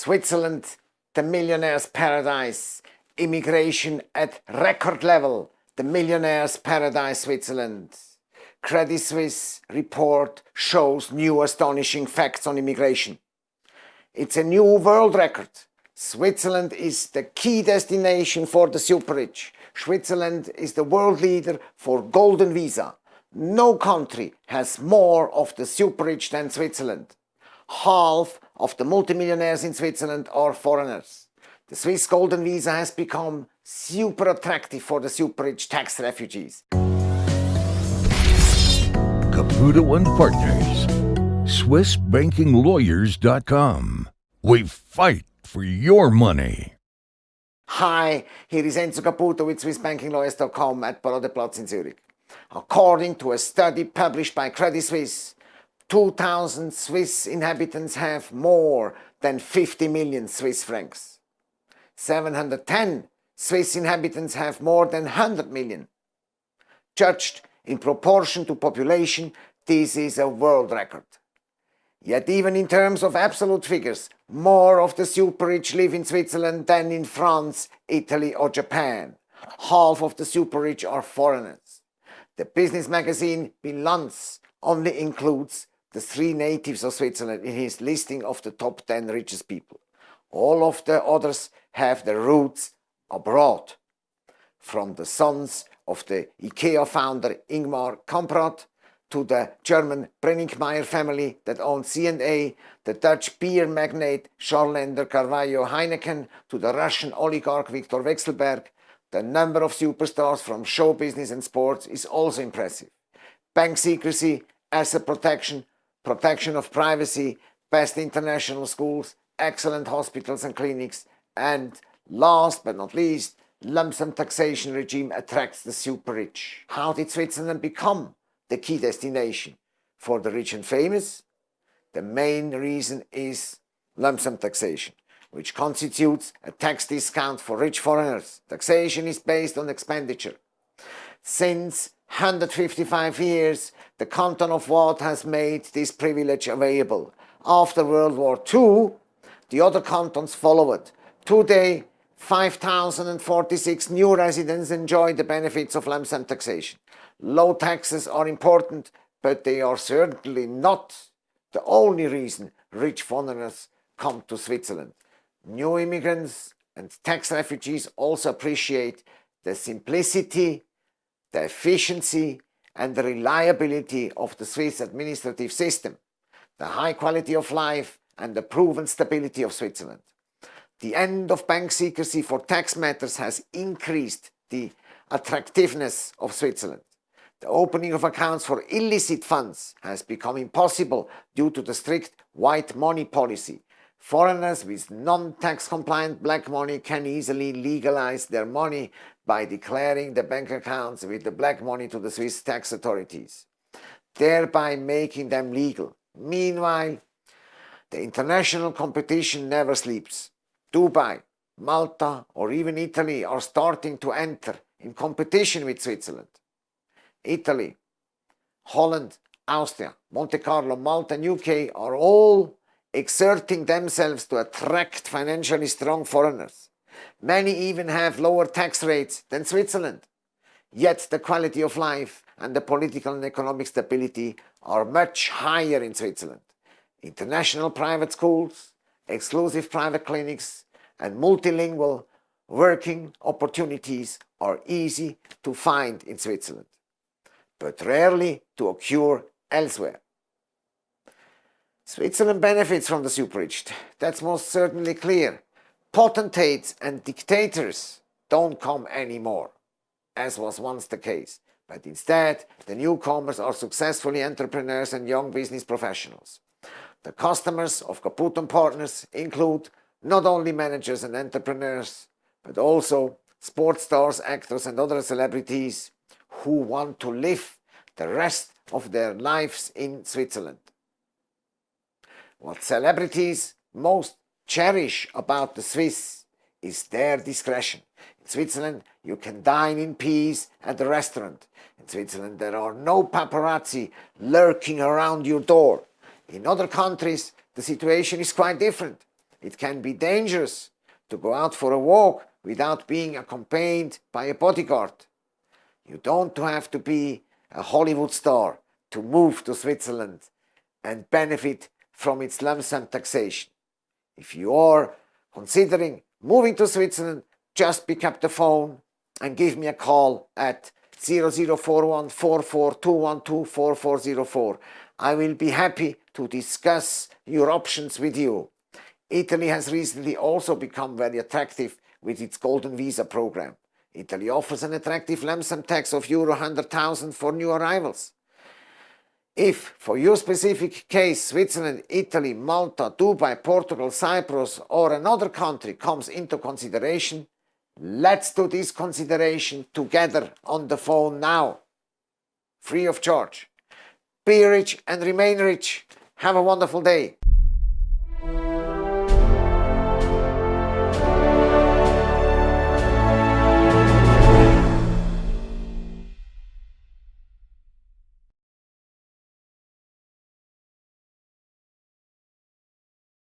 Switzerland, the millionaire's paradise, immigration at record level, the millionaire's paradise Switzerland. Credit Suisse report shows new astonishing facts on immigration. It's a new world record. Switzerland is the key destination for the super rich. Switzerland is the world leader for golden visa. No country has more of the super rich than Switzerland. Half of the multimillionaires in Switzerland are foreigners. The Swiss golden visa has become super attractive for the super rich tax refugees. Caputo and Partners. SwissBankingLawyers.com. We fight for your money. Hi, here is Enzo Caputo with SwissBankingLawyers.com at Paradeplatz in Zurich. According to a study published by Credit Suisse, 2000 Swiss inhabitants have more than 50 million Swiss francs. 710 Swiss inhabitants have more than 100 million. Judged in proportion to population, this is a world record. Yet even in terms of absolute figures, more of the super rich live in Switzerland than in France, Italy or Japan. Half of the super rich are foreigners. The business magazine Bilanz only includes the three natives of Switzerland in his listing of the top 10 richest people. All of the others have their roots abroad. From the sons of the IKEA founder Ingvar Kamprad to the German Brenninkmeyer family that owns C&A, the Dutch beer magnate Charlene de Carvalho-Heineken to the Russian oligarch Viktor Vekselberg, the number of superstars from show business and sports is also impressive. Bank secrecy, asset protection, protection of privacy, best international schools, excellent hospitals and clinics, and last but not least, lump sum taxation regime attracts the super rich. How did Switzerland become the key destination for the rich and famous? The main reason is lump sum taxation, which constitutes a tax discount for rich foreigners. Taxation is based on expenditure. Since 155 years, the canton of Waadt has made this privilege available. After World War II, the other cantons followed. Today, 5,046 new residents enjoy the benefits of sum taxation. Low taxes are important, but they are certainly not the only reason rich foreigners come to Switzerland. New immigrants and tax refugees also appreciate the simplicity, the efficiency and the reliability of the Swiss administrative system, the high quality of life and the proven stability of Switzerland. The end of bank secrecy for tax matters has increased the attractiveness of Switzerland. The opening of accounts for illicit funds has become impossible due to the strict white money policy. Foreigners with non-tax compliant black money can easily legalize their money by declaring the bank accounts with the black money to the Swiss tax authorities, thereby making them legal. Meanwhile, the international competition never sleeps. Dubai, Malta or even Italy are starting to enter in competition with Switzerland. Italy, Holland, Austria, Monte Carlo, Malta and UK are all exerting themselves to attract financially strong foreigners. Many even have lower tax rates than Switzerland. Yet the quality of life and the political and economic stability are much higher in Switzerland. International private schools, exclusive private clinics and multilingual working opportunities are easy to find in Switzerland, but rarely to occur elsewhere. Switzerland benefits from the super-rich, that's most certainly clear. Potentates and dictators don't come anymore, as was once the case, but instead the newcomers are successfully entrepreneurs and young business professionals. The customers of Caputo Partners include not only managers and entrepreneurs, but also sports stars, actors and other celebrities who want to live the rest of their lives in Switzerland. What celebrities most cherish about the Swiss is their discretion. In Switzerland, you can dine in peace at a restaurant. In Switzerland, there are no paparazzi lurking around your door. In other countries, the situation is quite different. it can be dangerous to go out for a walk without being accompanied by a bodyguard. You don't have to be a Hollywood star to move to Switzerland and benefit from its lump sum taxation. If you are considering moving to Switzerland, just pick up the phone and give me a call at 0041 4404. I will be happy to discuss your options with you. Italy has recently also become very attractive with its Golden Visa program. Italy offers an attractive lump sum tax of Euro 100,000 for new arrivals. If, for your specific case, Switzerland, Italy, Malta, Dubai, Portugal, Cyprus or another country comes into consideration, let's do this consideration together on the phone now, free of charge. Be rich and remain rich. Have a wonderful day.